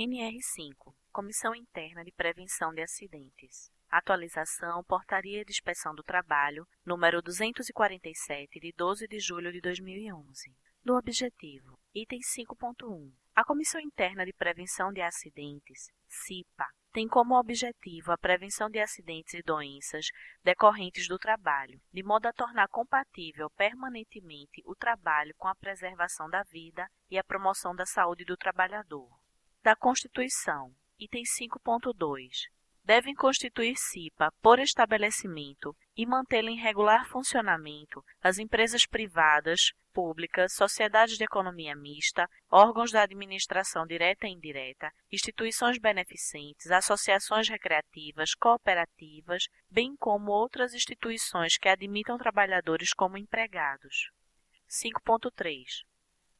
NR5 Comissão Interna de Prevenção de Acidentes. Atualização Portaria de Inspeção do Trabalho, número 247, de 12 de julho de 2011. Do objetivo. Item 5.1. A Comissão Interna de Prevenção de Acidentes, CIPA, tem como objetivo a prevenção de acidentes e doenças decorrentes do trabalho, de modo a tornar compatível permanentemente o trabalho com a preservação da vida e a promoção da saúde do trabalhador. Da Constituição, item 5.2. Devem constituir CIPA por estabelecimento e mantê-la em regular funcionamento as empresas privadas, públicas, sociedades de economia mista, órgãos da administração direta e indireta, instituições beneficentes, associações recreativas, cooperativas, bem como outras instituições que admitam trabalhadores como empregados. 5.3.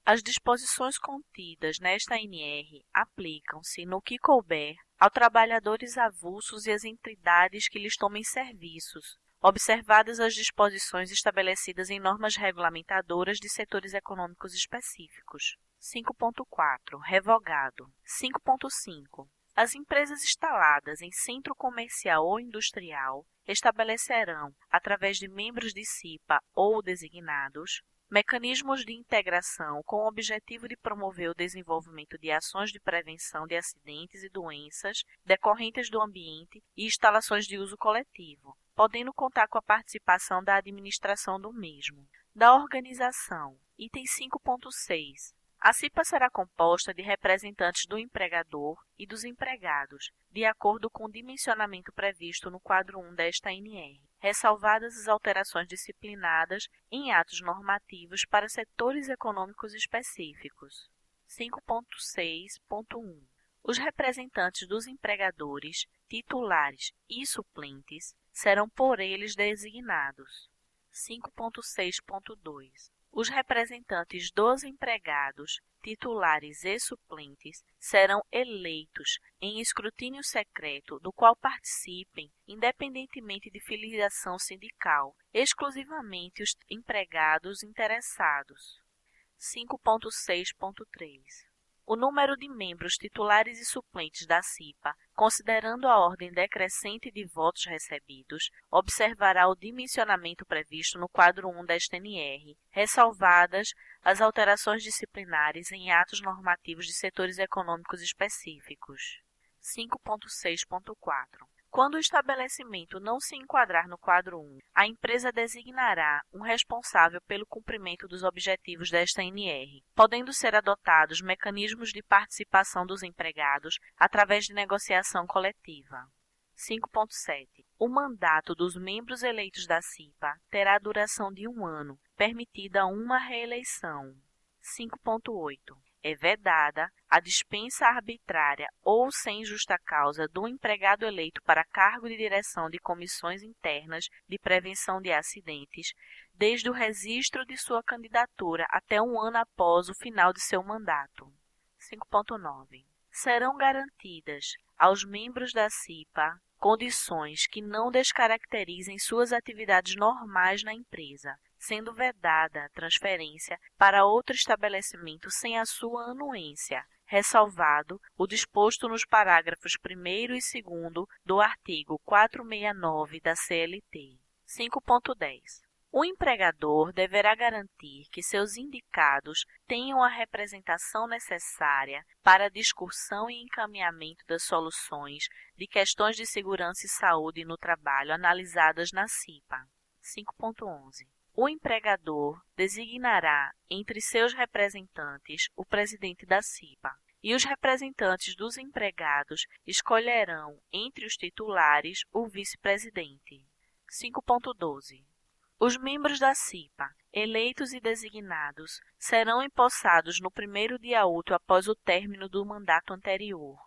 As disposições contidas nesta NR aplicam-se, no que couber, aos trabalhadores avulsos e às entidades que lhes tomem serviços, observadas as disposições estabelecidas em normas regulamentadoras de setores econômicos específicos. 5.4. Revogado. 5.5. As empresas instaladas em centro comercial ou industrial estabelecerão, através de membros de CIPA ou designados, mecanismos de integração com o objetivo de promover o desenvolvimento de ações de prevenção de acidentes e doenças decorrentes do ambiente e instalações de uso coletivo, podendo contar com a participação da administração do mesmo. Da organização, item 5.6. A CIPA será composta de representantes do empregador e dos empregados, de acordo com o dimensionamento previsto no quadro 1 desta NR ressalvadas as alterações disciplinadas em atos normativos para setores econômicos específicos. 5.6.1 Os representantes dos empregadores, titulares e suplentes serão por eles designados. 5.6.2 os representantes dos empregados, titulares e suplentes serão eleitos em escrutínio secreto, do qual participem, independentemente de filiação sindical, exclusivamente os empregados interessados. 5.6.3 o número de membros titulares e suplentes da CIPA, considerando a ordem decrescente de votos recebidos, observará o dimensionamento previsto no quadro 1 da STNR, ressalvadas as alterações disciplinares em atos normativos de setores econômicos específicos. 5.6.4 quando o estabelecimento não se enquadrar no quadro 1, a empresa designará um responsável pelo cumprimento dos objetivos desta NR, podendo ser adotados mecanismos de participação dos empregados através de negociação coletiva. 5.7. O mandato dos membros eleitos da CIPA terá duração de um ano, permitida uma reeleição. 5.8 é vedada a dispensa arbitrária ou sem justa causa do empregado eleito para cargo de direção de comissões internas de prevenção de acidentes, desde o registro de sua candidatura até um ano após o final de seu mandato. 5.9. Serão garantidas aos membros da CIPA condições que não descaracterizem suas atividades normais na empresa, sendo vedada a transferência para outro estabelecimento sem a sua anuência, ressalvado o disposto nos parágrafos 1 e 2 do artigo 469 da CLT. 5.10 o empregador deverá garantir que seus indicados tenham a representação necessária para a discussão e encaminhamento das soluções de questões de segurança e saúde no trabalho analisadas na CIPA. 5.11 o empregador designará entre seus representantes o presidente da CIPA, e os representantes dos empregados escolherão entre os titulares o vice-presidente. 5.12 Os membros da CIPA, eleitos e designados, serão empossados no primeiro dia útil após o término do mandato anterior.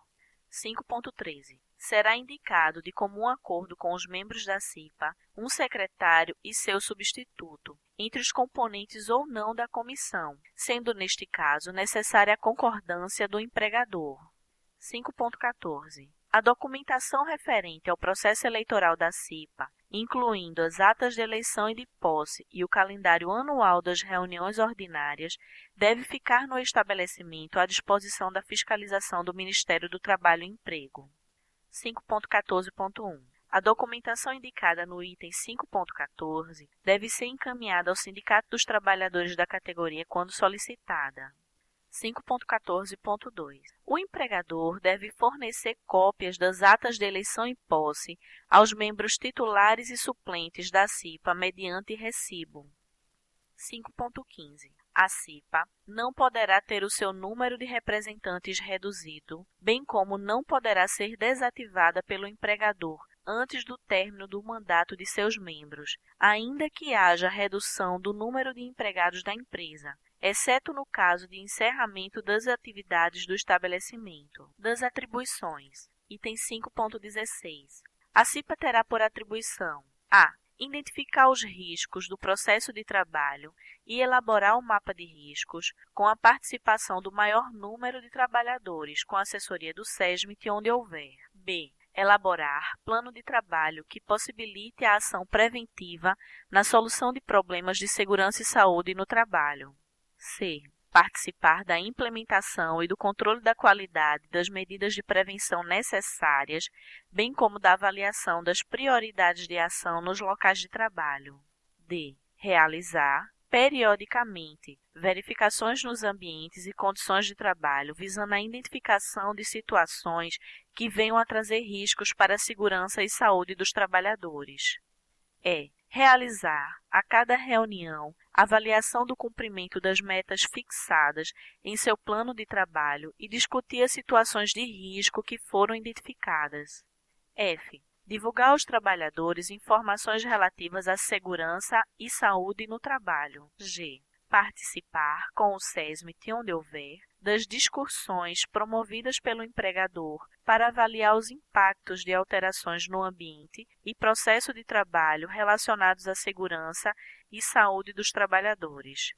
5.13 será indicado de comum acordo com os membros da CIPA um secretário e seu substituto, entre os componentes ou não da comissão, sendo neste caso necessária a concordância do empregador. 5.14. A documentação referente ao processo eleitoral da CIPA, incluindo as atas de eleição e de posse e o calendário anual das reuniões ordinárias, deve ficar no estabelecimento à disposição da fiscalização do Ministério do Trabalho e Emprego. 5.14.1 a documentação indicada no item 5.14 deve ser encaminhada ao Sindicato dos Trabalhadores da categoria quando solicitada. 5.14.2 O empregador deve fornecer cópias das atas de eleição e posse aos membros titulares e suplentes da CIPA mediante recibo. 5.15 a CIPA não poderá ter o seu número de representantes reduzido, bem como não poderá ser desativada pelo empregador antes do término do mandato de seus membros, ainda que haja redução do número de empregados da empresa, exceto no caso de encerramento das atividades do estabelecimento. Das atribuições. Item 5.16. A CIPA terá por atribuição: a. Identificar os riscos do processo de trabalho e elaborar o um mapa de riscos com a participação do maior número de trabalhadores com assessoria do SESMIT onde houver. B elaborar plano de trabalho que possibilite a ação preventiva na solução de problemas de segurança e saúde no trabalho. C. Participar da implementação e do controle da qualidade das medidas de prevenção necessárias, bem como da avaliação das prioridades de ação nos locais de trabalho. D. Realizar, periodicamente verificações nos ambientes e condições de trabalho, visando a identificação de situações que venham a trazer riscos para a segurança e saúde dos trabalhadores. É realizar, a cada reunião, avaliação do cumprimento das metas fixadas em seu plano de trabalho e discutir as situações de risco que foram identificadas. F divulgar aos trabalhadores informações relativas à segurança e saúde no trabalho. G. Participar com o SESMIT onde houver das discussões promovidas pelo empregador para avaliar os impactos de alterações no ambiente e processo de trabalho relacionados à segurança e saúde dos trabalhadores.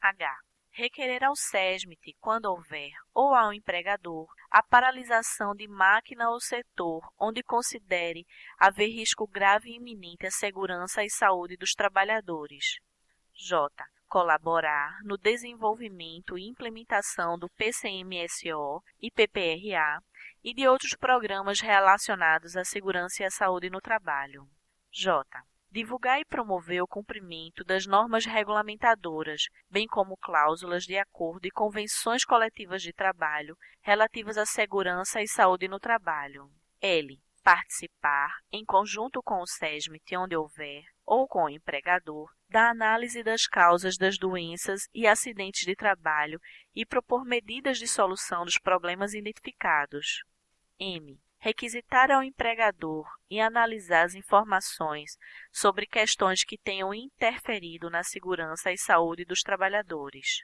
H requerer ao SESMIT, quando houver, ou ao empregador, a paralisação de máquina ou setor onde considere haver risco grave e iminente à segurança e saúde dos trabalhadores. J. Colaborar no desenvolvimento e implementação do PCMSO e PPRA e de outros programas relacionados à segurança e à saúde no trabalho. J divulgar e promover o cumprimento das normas regulamentadoras, bem como cláusulas de acordo e convenções coletivas de trabalho relativas à segurança e saúde no trabalho. L. Participar, em conjunto com o SESMIT, onde houver, ou com o empregador, da análise das causas das doenças e acidentes de trabalho e propor medidas de solução dos problemas identificados. M requisitar ao empregador e analisar as informações sobre questões que tenham interferido na segurança e saúde dos trabalhadores.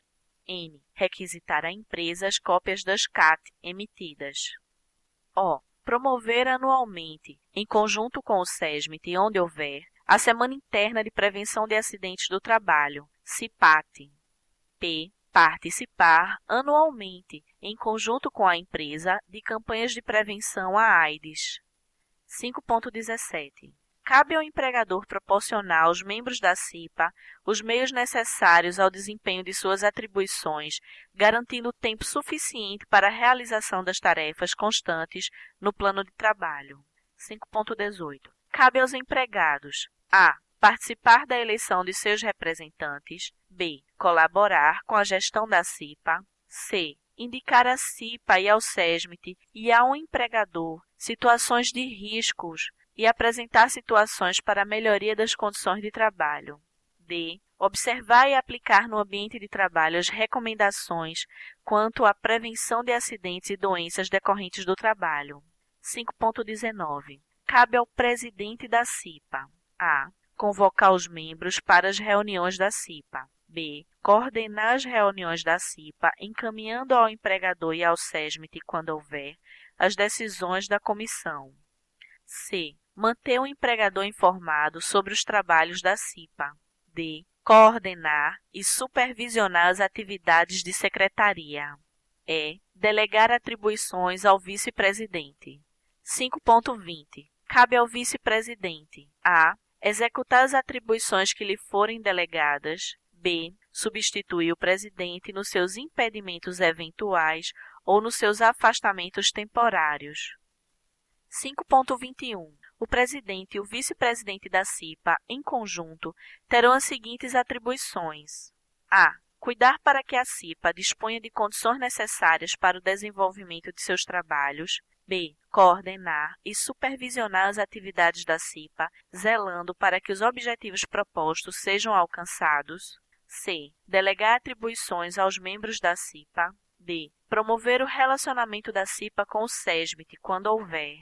N. Requisitar à empresa as cópias das CAT emitidas. O. Promover anualmente, em conjunto com o SESMIT, onde houver, a Semana Interna de Prevenção de Acidentes do Trabalho, CIPAT. P participar anualmente, em conjunto com a empresa, de campanhas de prevenção à AIDS. 5.17. Cabe ao empregador proporcionar aos membros da CIPA os meios necessários ao desempenho de suas atribuições, garantindo tempo suficiente para a realização das tarefas constantes no plano de trabalho. 5.18. Cabe aos empregados a participar da eleição de seus representantes, b. colaborar com a gestão da CIPA, c. indicar à CIPA e ao SESMIT e ao empregador situações de riscos e apresentar situações para a melhoria das condições de trabalho. D. Observar e aplicar no ambiente de trabalho as recomendações quanto à prevenção de acidentes e doenças decorrentes do trabalho. 5.19. Cabe ao presidente da CIPA a convocar os membros para as reuniões da CIPA. B. Coordenar as reuniões da CIPA, encaminhando ao empregador e ao SESMIT, quando houver, as decisões da comissão. C. Manter o empregador informado sobre os trabalhos da CIPA. D. Coordenar e supervisionar as atividades de secretaria. E. Delegar atribuições ao vice-presidente. 5.20. Cabe ao vice-presidente a executar as atribuições que lhe forem delegadas, b substituir o presidente nos seus impedimentos eventuais ou nos seus afastamentos temporários. 5.21. O presidente e o vice-presidente da CIPA, em conjunto, terão as seguintes atribuições: a. Cuidar para que a CIPA disponha de condições necessárias para o desenvolvimento de seus trabalhos. B. Coordenar e supervisionar as atividades da CIPA, zelando para que os objetivos propostos sejam alcançados. C. Delegar atribuições aos membros da CIPA. D. Promover o relacionamento da CIPA com o SESMIT quando houver.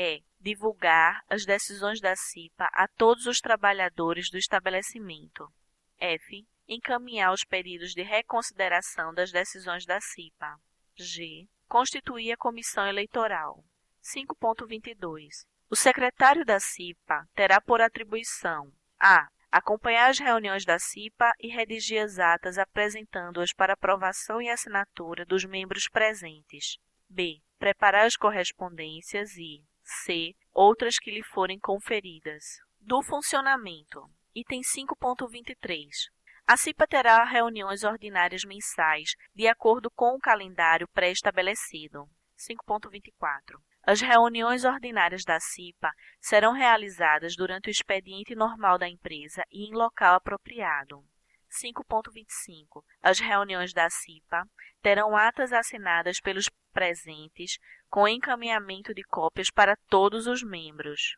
E. Divulgar as decisões da CIPA a todos os trabalhadores do estabelecimento. F. Encaminhar os pedidos de reconsideração das decisões da CIPA. G. Constituir a comissão eleitoral. 5.22. O secretário da CIPA terá por atribuição a acompanhar as reuniões da CIPA e redigir as atas apresentando-as para aprovação e assinatura dos membros presentes. B. Preparar as correspondências e C. Outras que lhe forem conferidas. Do funcionamento. Item 5.23. A CIPA terá reuniões ordinárias mensais, de acordo com o calendário pré-estabelecido. 5.24. As reuniões ordinárias da CIPA serão realizadas durante o expediente normal da empresa e em local apropriado. 5.25. As reuniões da CIPA terão atas assinadas pelos presentes com encaminhamento de cópias para todos os membros.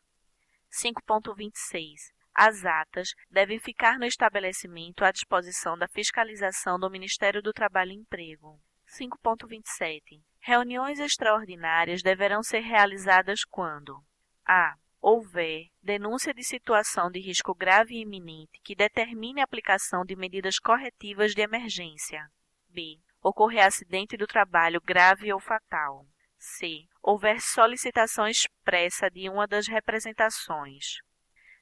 5.26. As atas devem ficar no estabelecimento à disposição da fiscalização do Ministério do Trabalho e Emprego. 5.27. Reuniões extraordinárias deverão ser realizadas quando a. houver denúncia de situação de risco grave e iminente que determine a aplicação de medidas corretivas de emergência. b. ocorrer acidente do trabalho grave ou fatal. C. houver solicitação expressa de uma das representações.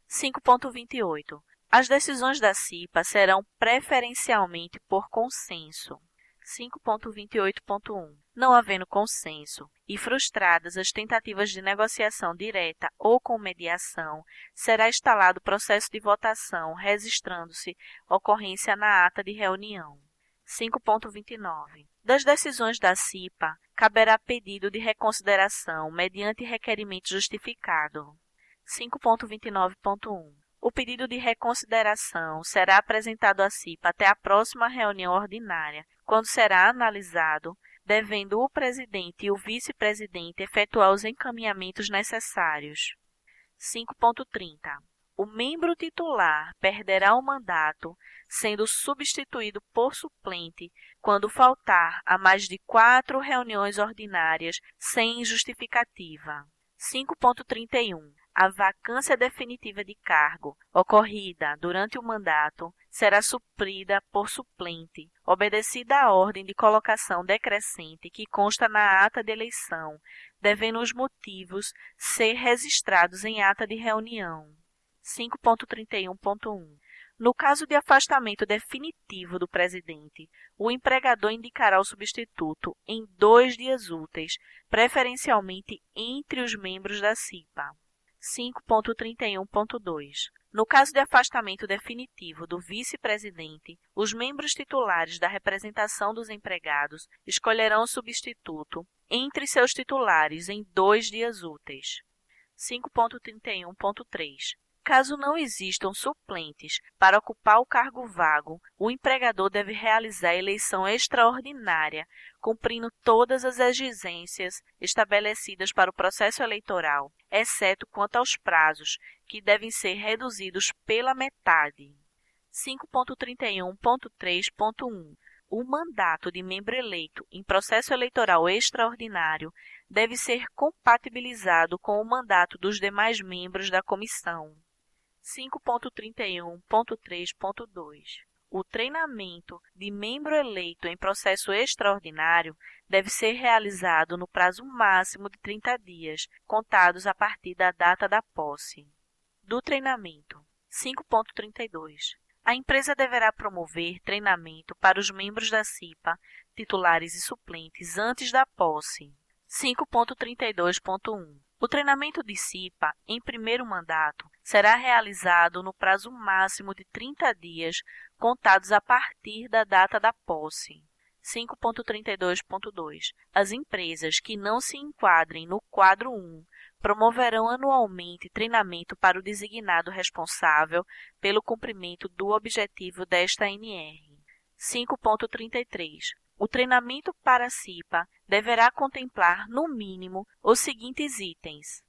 5.28. As decisões da CIPA serão preferencialmente por consenso. 5.28.1 não havendo consenso e frustradas as tentativas de negociação direta ou com mediação, será instalado processo de votação, registrando-se ocorrência na ata de reunião. 5.29. Das decisões da CIPA, caberá pedido de reconsideração mediante requerimento justificado. 5.29.1. O pedido de reconsideração será apresentado à CIPA até a próxima reunião ordinária, quando será analisado devendo o presidente e o vice-presidente efetuar os encaminhamentos necessários. 5.30. O membro titular perderá o mandato, sendo substituído por suplente quando faltar a mais de quatro reuniões ordinárias sem justificativa. 5.31 a vacância definitiva de cargo ocorrida durante o mandato será suprida por suplente, obedecida a ordem de colocação decrescente que consta na ata de eleição, devendo os motivos ser registrados em ata de reunião. 5.31.1 no caso de afastamento definitivo do presidente, o empregador indicará o substituto em dois dias úteis, preferencialmente entre os membros da CIPA. 5.31.2. No caso de afastamento definitivo do vice-presidente, os membros titulares da representação dos empregados escolherão o substituto entre seus titulares em dois dias úteis. 5.31.3. Caso não existam suplentes para ocupar o cargo vago, o empregador deve realizar eleição extraordinária, cumprindo todas as exigências estabelecidas para o processo eleitoral, exceto quanto aos prazos, que devem ser reduzidos pela metade. 5.31.3.1 o mandato de membro eleito em processo eleitoral extraordinário deve ser compatibilizado com o mandato dos demais membros da comissão. 5.31.3.2 O treinamento de membro eleito em processo extraordinário deve ser realizado no prazo máximo de 30 dias, contados a partir da data da posse. Do treinamento. 5.32 a empresa deverá promover treinamento para os membros da CIPA, titulares e suplentes, antes da posse. 5.32.1 O treinamento de CIPA em primeiro mandato será realizado no prazo máximo de 30 dias contados a partir da data da posse. 5.32.2 As empresas que não se enquadrem no quadro 1 promoverão anualmente treinamento para o designado responsável pelo cumprimento do objetivo desta NR. 5.33 O treinamento para a CIPA deverá contemplar, no mínimo, os seguintes itens: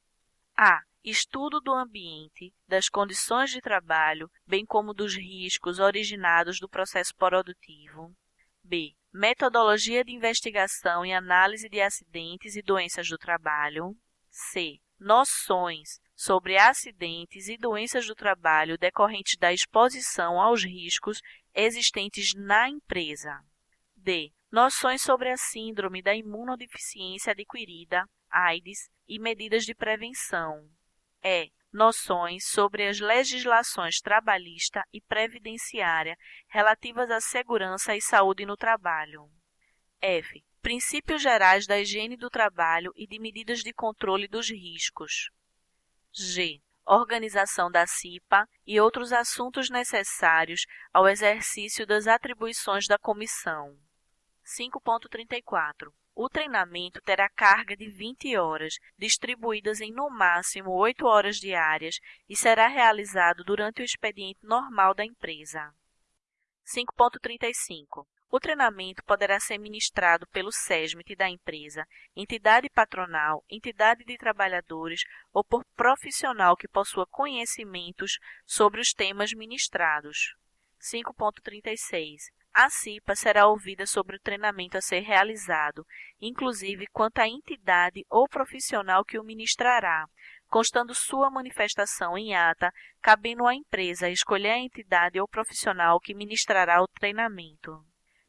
a. Estudo do ambiente, das condições de trabalho, bem como dos riscos originados do processo produtivo. B. Metodologia de investigação e análise de acidentes e doenças do trabalho. C. Noções sobre acidentes e doenças do trabalho decorrentes da exposição aos riscos existentes na empresa. D. Noções sobre a síndrome da imunodeficiência adquirida, AIDS e medidas de prevenção. E. Noções sobre as legislações trabalhista e previdenciária relativas à segurança e saúde no trabalho. F. Princípios gerais da higiene do trabalho e de medidas de controle dos riscos. G. Organização da CIPA e outros assuntos necessários ao exercício das atribuições da comissão. 5.34. O treinamento terá carga de 20 horas, distribuídas em no máximo 8 horas diárias, e será realizado durante o expediente normal da empresa. 5.35. O treinamento poderá ser ministrado pelo SESMIT da empresa, entidade patronal, entidade de trabalhadores ou por profissional que possua conhecimentos sobre os temas ministrados. 5.36. A CIPA será ouvida sobre o treinamento a ser realizado, inclusive quanto à entidade ou profissional que o ministrará, constando sua manifestação em ata, cabendo à empresa escolher a entidade ou profissional que ministrará o treinamento.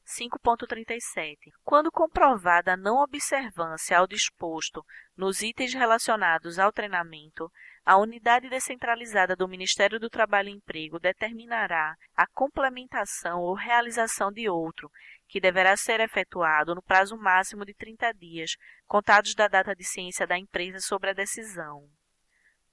5.37. Quando comprovada a não observância ao disposto nos itens relacionados ao treinamento, a unidade descentralizada do Ministério do Trabalho e Emprego determinará a complementação ou realização de outro, que deverá ser efetuado no prazo máximo de 30 dias, contados da data de ciência da empresa sobre a decisão.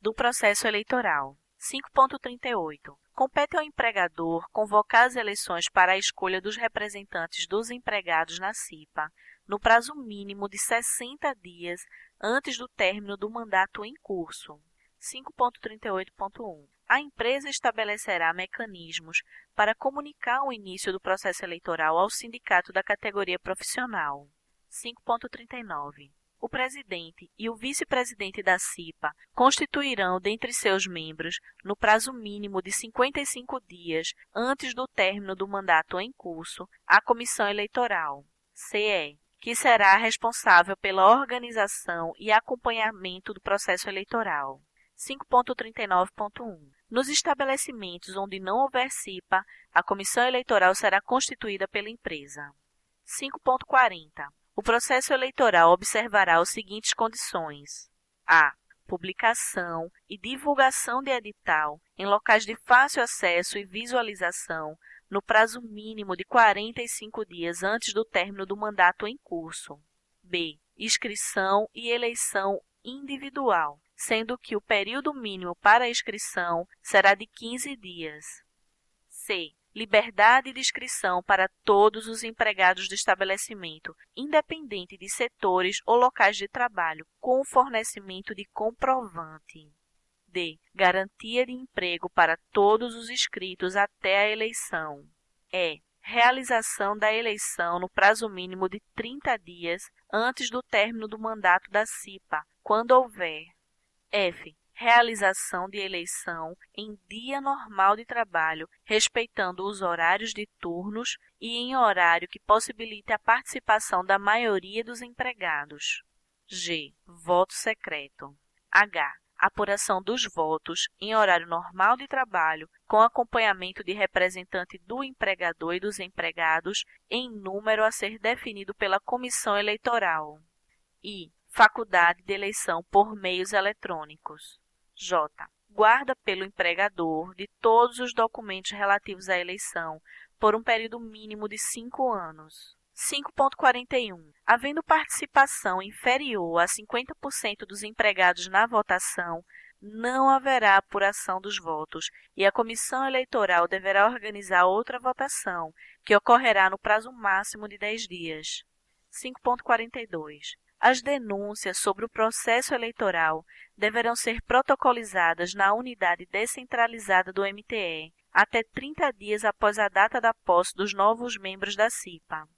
Do processo eleitoral. 5.38. Compete ao empregador convocar as eleições para a escolha dos representantes dos empregados na CIPA no prazo mínimo de 60 dias antes do término do mandato em curso. 5.38.1. A empresa estabelecerá mecanismos para comunicar o início do processo eleitoral ao sindicato da categoria profissional. 5.39 o presidente e o vice-presidente da CIPA constituirão dentre seus membros, no prazo mínimo de 55 dias antes do término do mandato em curso, a Comissão Eleitoral, CE, que será responsável pela organização e acompanhamento do processo eleitoral. 5.39.1 Nos estabelecimentos onde não houver CIPA, a comissão eleitoral será constituída pela empresa. 5.40 o processo eleitoral observará as seguintes condições: a. Publicação e divulgação de edital em locais de fácil acesso e visualização no prazo mínimo de 45 dias antes do término do mandato em curso. B. Inscrição e eleição individual, sendo que o período mínimo para a inscrição será de 15 dias. C liberdade de inscrição para todos os empregados do estabelecimento, independente de setores ou locais de trabalho, com fornecimento de comprovante. D. Garantia de emprego para todos os inscritos até a eleição. E. Realização da eleição no prazo mínimo de 30 dias antes do término do mandato da CIPA, quando houver. F realização de eleição em dia normal de trabalho, respeitando os horários de turnos e em horário que possibilite a participação da maioria dos empregados. G. Voto secreto. H. Apuração dos votos em horário normal de trabalho, com acompanhamento de representante do empregador e dos empregados em número a ser definido pela comissão eleitoral. I. Faculdade de eleição por meios eletrônicos. J. Guarda pelo empregador de todos os documentos relativos à eleição por um período mínimo de cinco anos. 5.41. Havendo participação inferior a 50% dos empregados na votação, não haverá apuração dos votos e a comissão eleitoral deverá organizar outra votação, que ocorrerá no prazo máximo de 10 dias. 5.42. As denúncias sobre o processo eleitoral deverão ser protocolizadas na unidade descentralizada do MTE até 30 dias após a data da posse dos novos membros da CIPA.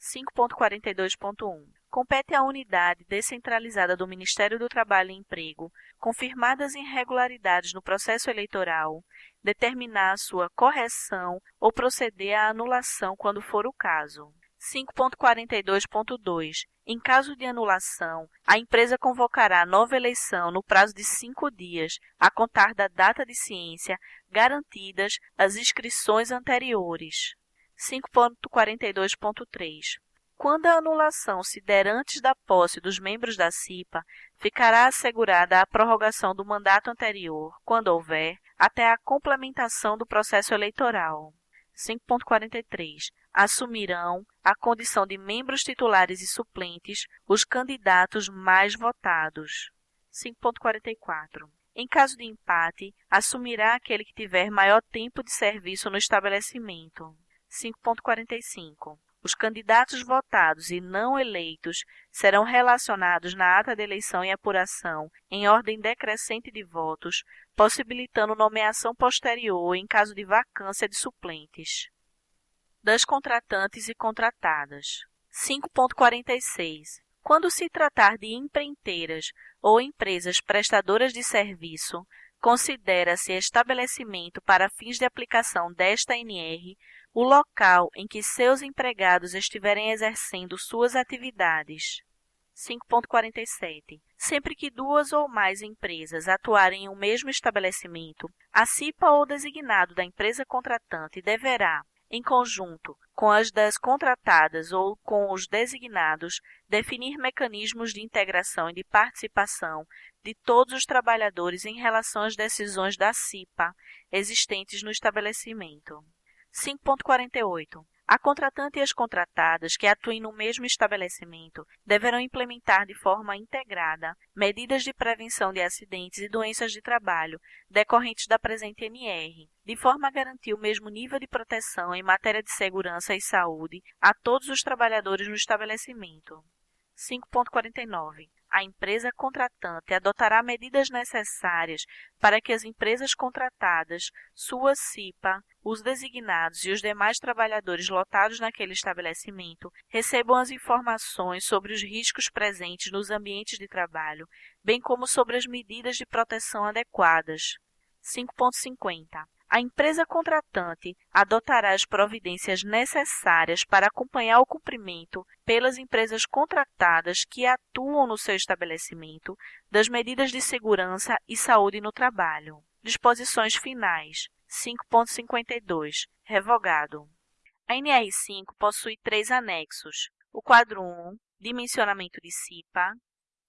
5.42.1 compete à unidade descentralizada do Ministério do Trabalho e Emprego, confirmadas irregularidades no processo eleitoral, determinar sua correção ou proceder à anulação quando for o caso. 5.42.2 Em caso de anulação, a empresa convocará nova eleição no prazo de cinco dias, a contar da data de ciência, garantidas as inscrições anteriores. 5.42.3 Quando a anulação se der antes da posse dos membros da CIPA, ficará assegurada a prorrogação do mandato anterior, quando houver, até a complementação do processo eleitoral. 5.43 Assumirão a condição de membros titulares e suplentes os candidatos mais votados. 5.44 em caso de empate, assumirá aquele que tiver maior tempo de serviço no estabelecimento. 5.45. Os candidatos votados e não eleitos serão relacionados na ata de eleição e apuração em ordem decrescente de votos, possibilitando nomeação posterior em caso de vacância de suplentes. Das contratantes e contratadas. 5.46. Quando se tratar de empreiteiras ou empresas prestadoras de serviço, considera-se estabelecimento para fins de aplicação desta NR o local em que seus empregados estiverem exercendo suas atividades. 5.47. Sempre que duas ou mais empresas atuarem em um mesmo estabelecimento, a CIPA ou designado da empresa contratante deverá, em conjunto com as das contratadas ou com os designados, definir mecanismos de integração e de participação de todos os trabalhadores em relação às decisões da CIPA existentes no estabelecimento. 5.48 a contratante e as contratadas que atuem no mesmo estabelecimento deverão implementar de forma integrada medidas de prevenção de acidentes e doenças de trabalho decorrentes da presente NR, de forma a garantir o mesmo nível de proteção em matéria de segurança e saúde a todos os trabalhadores no estabelecimento. 5.49 a empresa contratante adotará medidas necessárias para que as empresas contratadas, sua CIPA, os designados e os demais trabalhadores lotados naquele estabelecimento recebam as informações sobre os riscos presentes nos ambientes de trabalho, bem como sobre as medidas de proteção adequadas. 5.50 a empresa contratante adotará as providências necessárias para acompanhar o cumprimento pelas empresas contratadas que atuam no seu estabelecimento das medidas de segurança e saúde no trabalho. Disposições finais. 5.52. Revogado. A NR5 possui três anexos. O quadro 1, dimensionamento de CIPA,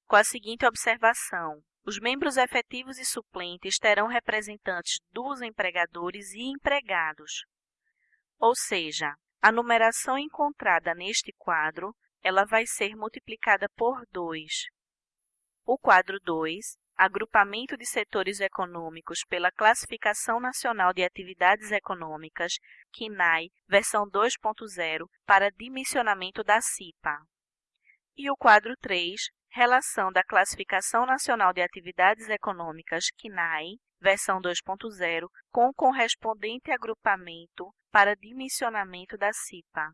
com a seguinte observação: os membros efetivos e suplentes terão representantes dos empregadores e empregados. Ou seja, a numeração encontrada neste quadro, ela vai ser multiplicada por 2. O quadro 2, agrupamento de setores econômicos pela Classificação Nacional de Atividades Econômicas, KINAI, versão 2.0, para dimensionamento da CIPA. E o quadro 3, Relação da Classificação Nacional de Atividades Econômicas, CNAE, versão 2.0, com correspondente agrupamento para dimensionamento da CIPA.